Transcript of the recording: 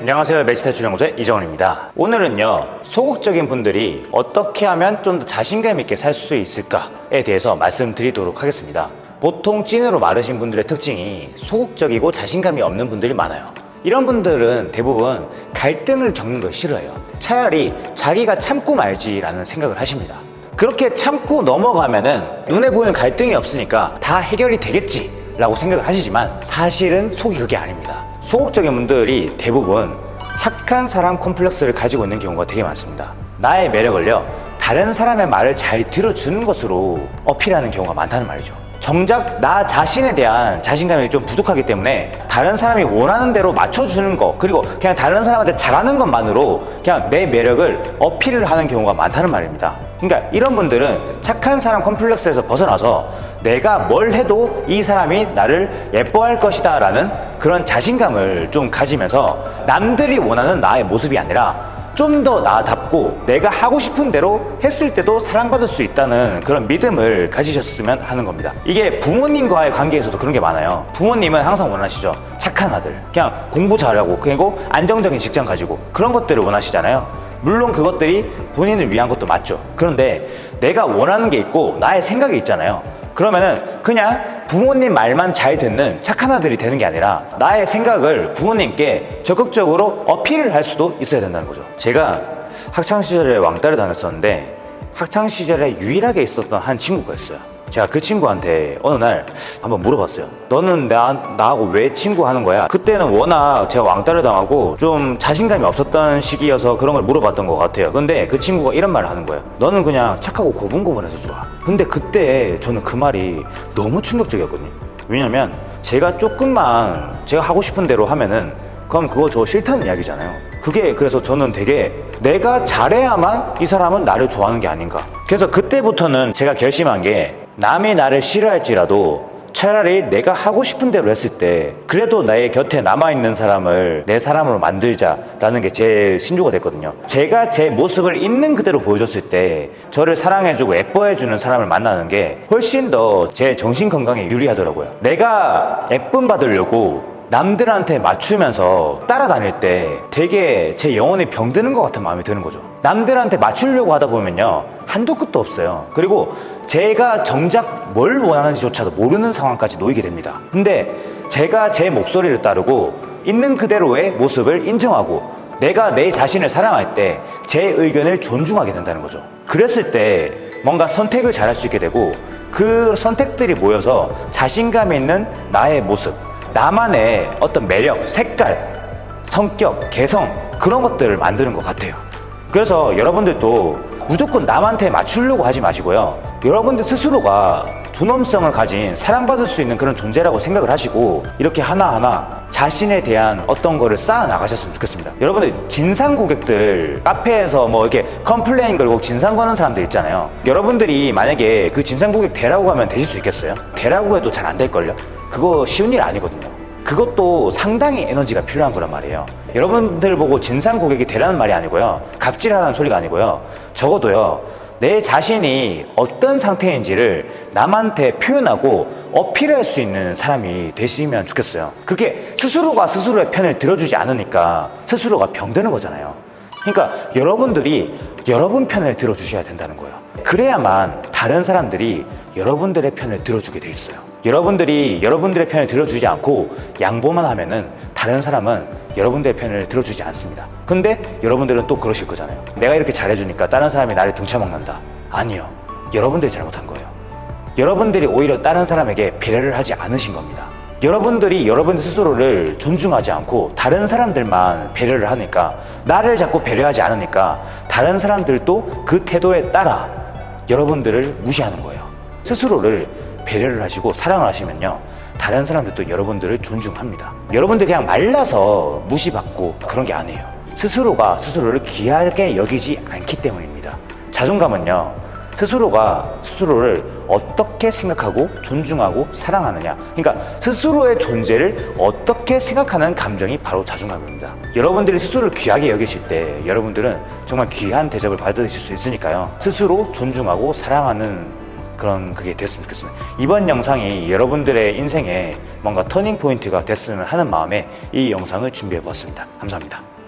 안녕하세요. 매치탈 출연구소의 이정원입니다. 오늘은요 소극적인 분들이 어떻게 하면 좀 더 자신감 있게 살 수 있을까에 대해서 말씀드리도록 하겠습니다. 보통 찐으로 마르신 분들의 특징이 소극적이고 자신감이 없는 분들이 많아요. 이런 분들은 대부분 갈등을 겪는 걸 싫어해요. 차라리 자기가 참고 말지 라는 생각을 하십니다. 그렇게 참고 넘어가면 은 눈에 보이는 갈등이 없으니까 다 해결이 되겠지 라고 생각을 하시지만 사실은 속이 그게 아닙니다 소극적인 분들이 대부분 착한 사람 콤플렉스를 가지고 있는 경우가 되게 많습니다. 나의 매력을요 다른 사람의 말을 잘 들어주는 것으로 어필하는 경우가 많다는 말이죠 정작 나 자신에 대한 자신감이 좀 부족하기 때문에 다른 사람이 원하는 대로 맞춰주는 거 그리고 그냥 다른 사람한테 잘하는 것만으로 그냥 내 매력을 어필을 하는 경우가 많다는 말입니다. 그러니까 이런 분들은 착한 사람 컴플렉스에서 벗어나서 내가 뭘 해도 이 사람이 나를 예뻐할 것이다 라는 그런 자신감을 좀 가지면서 남들이 원하는 나의 모습이 아니라 좀더 나답 고 내가 하고 싶은 대로 했을 때도 사랑받을 수 있다는 그런 믿음을 가지셨으면 하는 겁니다. 이게 부모님과의 관계에서도 그런 게 많아요. 부모님은 항상 원하시죠. 착한 아들. 그냥 공부 잘하고 그리고 안정적인 직장 가지고 그런 것들을 원하시잖아요. 물론 그것들이 본인을 위한 것도 맞죠. 그런데 내가 원하는 게 있고 나의 생각이 있잖아요. 그러면은 그냥 부모님 말만 잘 듣는 착한 아들이 되는 게 아니라 나의 생각을 부모님께 적극적으로 어필을 할 수도 있어야 된다는 거죠. 제가 학창시절에 왕따를 다녔었는데 학창시절에 유일하게 있었던 한 친구가 있어요. 제가 그 친구한테 어느 날 한번 물어봤어요 너는 나, 나하고 왜 친구 하는 거야? 그때는 워낙 제가 왕따를 당하고 좀 자신감이 없었던 시기여서 그런 걸 물어봤던 것 같아요. 근데 그 친구가 이런 말을 하는 거예요 너는 그냥 착하고 고분고분해서 좋아. 근데 그때 저는 그 말이 너무 충격적이었거든요. 왜냐면 제가 조금만 제가 하고 싶은 대로 하면은 그럼 그거 저 싫다는 이야기잖아요 그게 그래서 저는 되게 내가 잘해야만 이 사람은 나를 좋아하는 게 아닌가. 그래서 그때부터는 제가 결심한 게 남이 나를 싫어할지라도 차라리 내가 하고 싶은 대로 했을 때 그래도 나의 곁에 남아있는 사람을 내 사람으로 만들자라는 게 제 신조가 됐거든요. 제가 제 모습을 있는 그대로 보여줬을 때 저를 사랑해주고 예뻐해주는 사람을 만나는 게 훨씬 더 제 정신 건강에 유리하더라고요. 내가 예쁨 받으려고 남들한테 맞추면서 따라다닐 때 되게 제 영혼이 병드는 것 같은 마음이 드는 거죠. 남들한테 맞추려고 하다 보면요 한도 끝도 없어요. 그리고 제가 정작 뭘 원하는지조차도 모르는 상황까지 놓이게 됩니다. 근데 제가 제 목소리를 따르고 있는 그대로의 모습을 인정하고 내가 내 자신을 사랑할 때 제 의견을 존중하게 된다는 거죠. 그랬을 때 뭔가 선택을 잘할 수 있게 되고 그 선택들이 모여서 자신감 있는 나의 모습 나만의 어떤 매력, 색깔, 성격, 개성 그런 것들을 만드는 것 같아요. 그래서 여러분들도 무조건 남한테 맞추려고 하지 마시고요. 여러분들 스스로가 존엄성을 가진 사랑받을 수 있는 그런 존재라고 생각을 하시고 이렇게 하나하나 자신에 대한 어떤 거를 쌓아 나가셨으면 좋겠습니다 여러분들 진상 고객들 카페에서 뭐 이렇게 complain 걸고 진상 거는 사람들 있잖아요 여러분들이 만약에 그 진상 고객 되라고 하면 되실 수 있겠어요? 되라고 해도 잘 안 될걸요? 그거 쉬운 일 아니거든요 그것도 상당히 에너지가 필요한 거란 말이에요. 여러분들 보고 진상 고객이 되라는 말이 아니고요. 갑질하라는 소리가 아니고요. 적어도요 내 자신이 어떤 상태인지를 남한테 표현하고 어필할 수 있는 사람이 되시면 좋겠어요. 그게 스스로가 스스로의 편을 들어주지 않으니까 스스로가 병드는 거잖아요. 그러니까 여러분들이 여러분 편을 들어주셔야 된다는 거예요. 그래야만 다른 사람들이 여러분들의 편을 들어주게 돼 있어요 여러분들이 여러분들의 편을 들어주지 않고 양보만 하면은 다른 사람은 여러분들의 편을 들어주지 않습니다. 근데 여러분들은 또 그러실 거잖아요. 내가 이렇게 잘해주니까 다른 사람이 나를 등쳐먹는다. 아니요. 여러분들이 잘못한 거예요. 여러분들이 오히려 다른 사람에게 배려를 하지 않으신 겁니다. 여러분들이 여러분들 스스로를 존중하지 않고 다른 사람들만 배려를 하니까 나를 자꾸 배려하지 않으니까 다른 사람들도 그 태도에 따라 여러분들을 무시하는 거예요. 스스로를 배려를 하시고 사랑을 하시면요 다른 사람들도 여러분들을 존중합니다. 여러분들 그냥 말라서 무시받고 그런 게 아니에요. 스스로가 스스로를 귀하게 여기지 않기 때문입니다. 자존감은요 스스로가 스스로를 어떻게 생각하고 존중하고 사랑하느냐. 그러니까 스스로의 존재를 어떻게 생각하는 감정이 바로 자존감입니다. 여러분들이 스스로를 귀하게 여기실 때 여러분들은 정말 귀한 대접을 받으실 수 있으니까요. 스스로 존중하고 사랑하는 그런 그게 됐으면 좋겠습니다. 이번 영상이 여러분들의 인생에 뭔가 터닝 포인트가 됐으면 하는 마음에 이 영상을 준비해 보았습니다. 감사합니다.